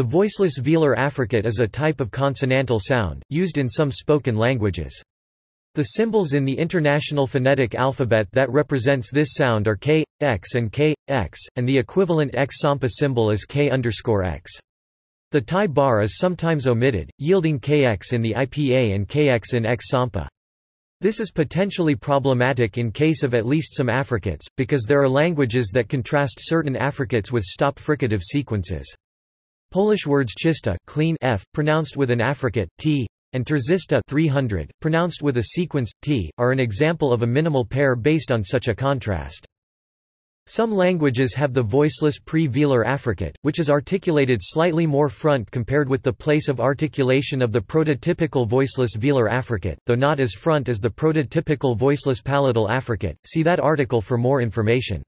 The voiceless velar affricate is a type of consonantal sound, used in some spoken languages. The symbols in the International Phonetic Alphabet that represents this sound are k, x and k, x, and the equivalent x sampa symbol is k x. The tie bar is sometimes omitted, yielding kx in the IPA and kx in x sampa. This is potentially problematic in case of at least some affricates, because there are languages that contrast certain affricates with stop fricative sequences. Polish words czysta clean f, pronounced with an affricate, t, and trzysta 300, pronounced with a sequence, t, are an example of a minimal pair based on such a contrast. Some languages have the voiceless pre-velar affricate, which is articulated slightly more front compared with the place of articulation of the prototypical voiceless velar affricate, though not as front as the prototypical voiceless palatal affricate. See that article for more information.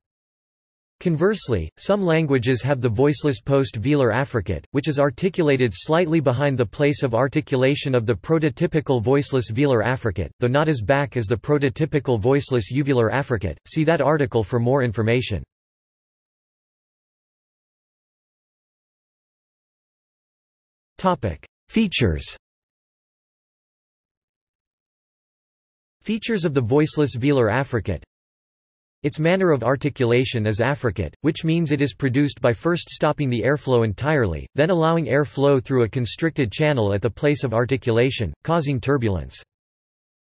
Conversely, some languages have the voiceless post-velar affricate, which is articulated slightly behind the place of articulation of the prototypical voiceless velar affricate, though not as back as the prototypical voiceless uvular affricate. See that article for more information. Topic: Features. Features of the voiceless velar affricate its manner of articulation is affricate, which means it is produced by first stopping the airflow entirely, then allowing air flow through a constricted channel at the place of articulation, causing turbulence.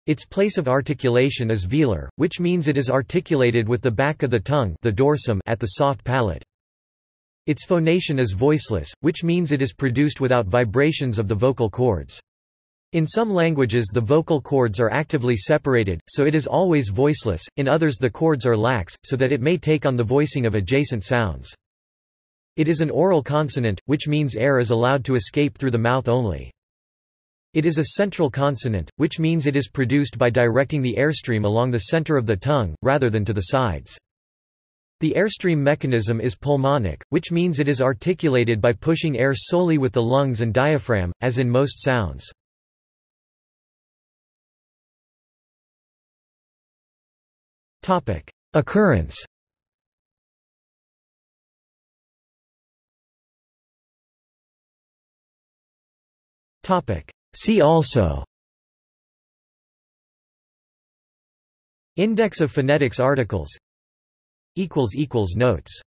Its place of articulation is velar, which means it is articulated with the back of the tongue the dorsum at the soft palate. Its phonation is voiceless, which means it is produced without vibrations of the vocal cords. In some languages the vocal cords are actively separated, so it is always voiceless, in others the cords are lax, so that it may take on the voicing of adjacent sounds. It is an oral consonant, which means air is allowed to escape through the mouth only. It is a central consonant, which means it is produced by directing the airstream along the center of the tongue, rather than to the sides. The airstream mechanism is pulmonic, which means it is articulated by pushing air solely with the lungs and diaphragm, as in most sounds. Topic: Occurrence. Topic: See also. Index of phonetics articles. Equals equals notes.